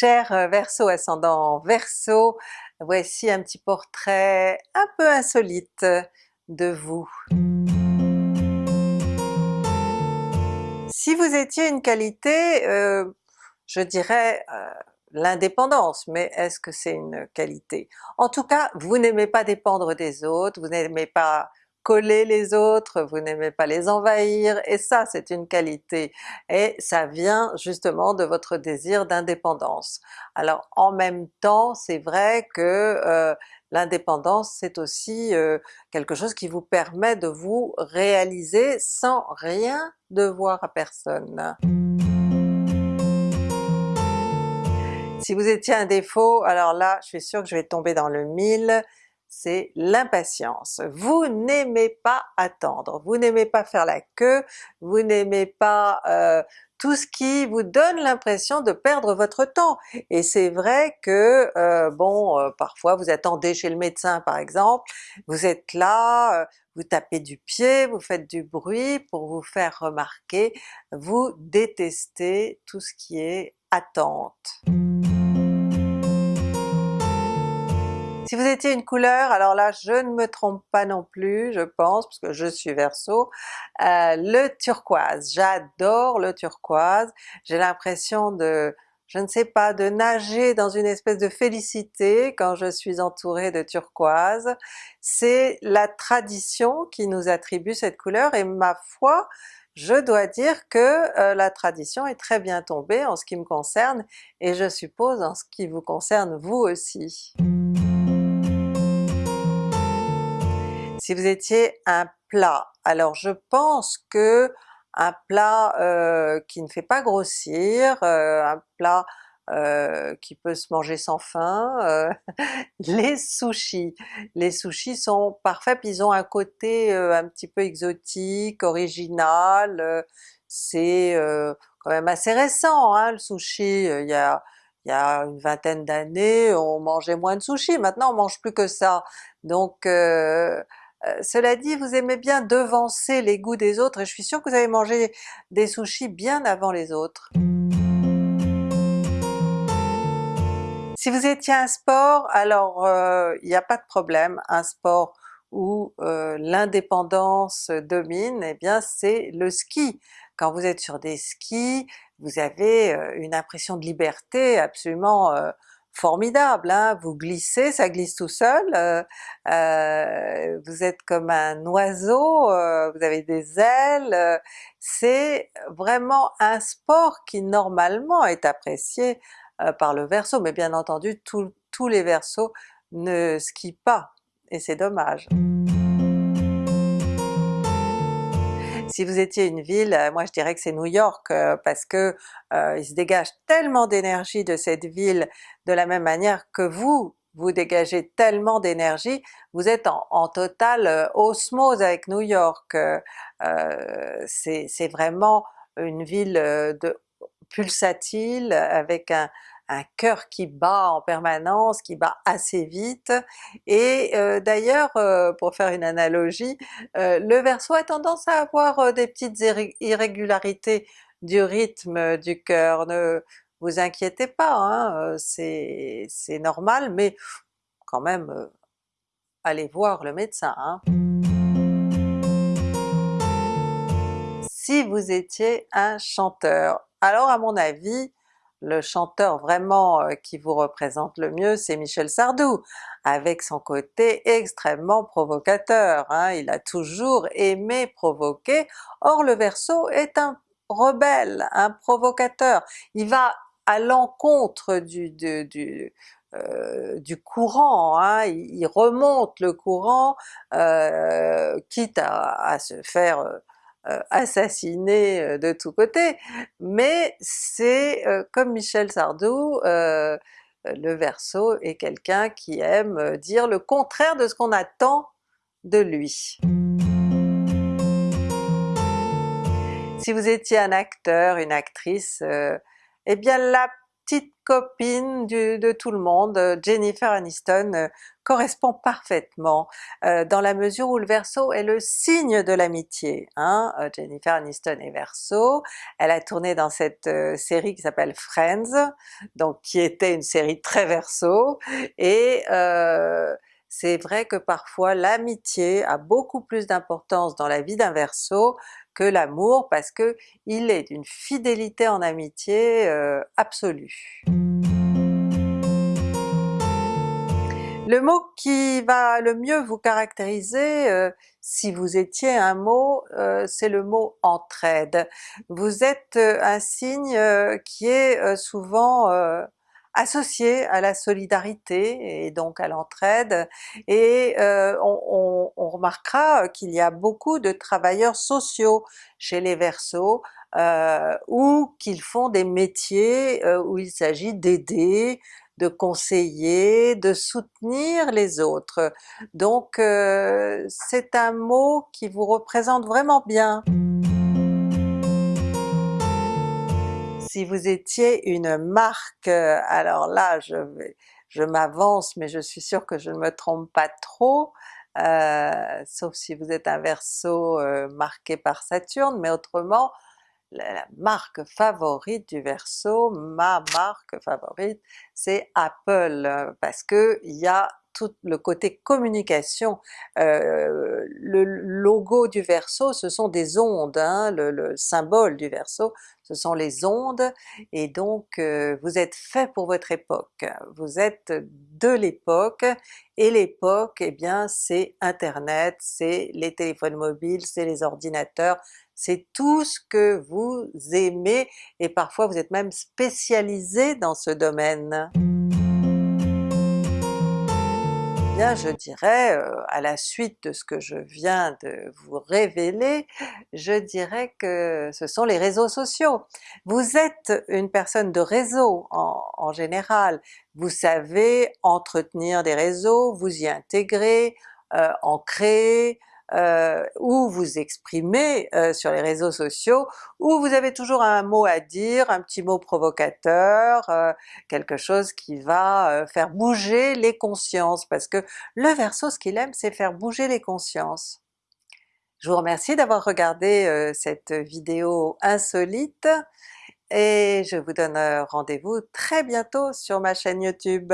Cher euh, Verseau ascendant Verseau, voici un petit portrait un peu insolite de vous. Si vous étiez une qualité, euh, je dirais euh, l'indépendance, mais est-ce que c'est une qualité? En tout cas, vous n'aimez pas dépendre des autres, vous n'aimez pas coller les autres, vous n'aimez pas les envahir, et ça c'est une qualité, et ça vient justement de votre désir d'indépendance. Alors en même temps, c'est vrai que euh, l'indépendance c'est aussi euh, quelque chose qui vous permet de vous réaliser sans rien devoir à personne. Si vous étiez un défaut, alors là je suis sûre que je vais tomber dans le mille, c'est l'impatience. Vous n'aimez pas attendre, vous n'aimez pas faire la queue, vous n'aimez pas euh, tout ce qui vous donne l'impression de perdre votre temps. Et c'est vrai que euh, bon, euh, parfois vous attendez chez le médecin par exemple, vous êtes là, vous tapez du pied, vous faites du bruit pour vous faire remarquer, vous détestez tout ce qui est attente. Si vous étiez une couleur, alors là je ne me trompe pas non plus je pense, parce que je suis Verseau, euh, le turquoise. J'adore le turquoise, j'ai l'impression de je ne sais pas, de nager dans une espèce de félicité quand je suis entourée de turquoise. C'est la tradition qui nous attribue cette couleur et ma foi, je dois dire que euh, la tradition est très bien tombée en ce qui me concerne et je suppose en ce qui vous concerne vous aussi. Si vous étiez un plat, alors je pense que un plat euh, qui ne fait pas grossir, euh, un plat euh, qui peut se manger sans faim, les sushis. Les sushis sont parfaits, ils ont un côté un petit peu exotique, original, c'est quand même assez récent hein, le sushi, il y a il y a une vingtaine d'années on mangeait moins de sushis, maintenant on mange plus que ça. Donc euh, cela dit, vous aimez bien devancer les goûts des autres et je suis sûre que vous avez mangé des sushis bien avant les autres. Si vous étiez un sport, alors euh, il n'y a pas de problème, un sport où euh, l'indépendance domine, eh bien c'est le ski. Quand vous êtes sur des skis, vous avez une impression de liberté absolument formidable, hein? vous glissez, ça glisse tout seul, euh, euh, vous êtes comme un oiseau, euh, vous avez des ailes, c'est vraiment un sport qui normalement est apprécié par le Verseau, mais bien entendu tous les Verseaux ne skient pas, et c'est dommage. Si vous étiez une ville, euh, moi je dirais que c'est New York euh, parce que euh, il se dégage tellement d'énergie de cette ville de la même manière que vous, vous dégagez tellement d'énergie, vous êtes en, en totale osmose avec New York. c'est vraiment une ville de pulsatile avec un, un cœur qui bat en permanence, qui bat assez vite, et euh, d'ailleurs euh, pour faire une analogie, euh, le Verseau a tendance à avoir des petites irrégularités du rythme du cœur, ne vous inquiétez pas, hein, c'est normal, mais quand même allez voir le médecin. Hein. Si vous étiez un chanteur, alors à mon avis, le chanteur vraiment euh, qui vous représente le mieux c'est Michel Sardou, avec son côté extrêmement provocateur, hein. il a toujours aimé provoquer, or le Verseau est un rebelle, un provocateur, il va à l'encontre du, du, euh, du courant, hein. il, remonte le courant, euh, quitte à, se faire assassiné euh, de tous côtés, mais c'est euh, comme Michel Sardou, le Verseau est quelqu'un qui aime dire le contraire de ce qu'on attend de lui. Si vous étiez un acteur, une actrice, eh bien la petite copine de tout le monde, Jennifer Aniston euh, correspond parfaitement euh, dans la mesure où le Verseau est le signe de l'amitié. Hein? Euh, Jennifer Aniston est Verseau, elle a tourné dans cette série qui s'appelle Friends, donc qui était une série très Verseau, et c'est vrai que parfois l'amitié a beaucoup plus d'importance dans la vie d'un Verseau que l'amour parce que il est d'une fidélité en amitié euh, absolue. Le mot qui va le mieux vous caractériser, euh, si vous étiez un mot, euh, c'est le mot entraide. Vous êtes un signe qui est souvent associé à la solidarité et donc à l'entraide, et euh, on, remarquera qu'il y a beaucoup de travailleurs sociaux chez les Verseaux, euh, ou qu'ils font des métiers euh, où il s'agit d'aider, de conseiller, de soutenir les autres. Donc c'est un mot qui vous représente vraiment bien. Si vous étiez une marque, euh, alors là je, m'avance mais je suis sûre que je ne me trompe pas trop, euh, sauf si vous êtes un Verseau euh, marqué par Saturne, mais autrement la, marque favorite du Verseau, ma marque favorite, c'est Apple, parce que il y a le côté communication. Euh, le logo du Verseau ce sont des ondes, hein, le, symbole du Verseau ce sont les ondes, et donc euh, vous êtes fait pour votre époque, vous êtes de l'époque, et l'époque eh bien c'est internet, c'est les téléphones mobiles, c'est les ordinateurs, c'est tout ce que vous aimez, et parfois vous êtes même spécialisé dans ce domaine je dirais, euh, à la suite de ce que je viens de vous révéler, je dirais que ce sont les réseaux sociaux. Vous êtes une personne de réseau en général, vous savez entretenir des réseaux, vous y intégrer, euh, en créer, euh, ou vous exprimer euh, sur les réseaux sociaux, où vous avez toujours un mot à dire, un petit mot provocateur, euh, quelque chose qui va faire bouger les consciences, parce que le Verseau ce qu'il aime c'est faire bouger les consciences. Je vous remercie d'avoir regardé cette vidéo insolite, et je vous donne rendez-vous très bientôt sur ma chaîne YouTube.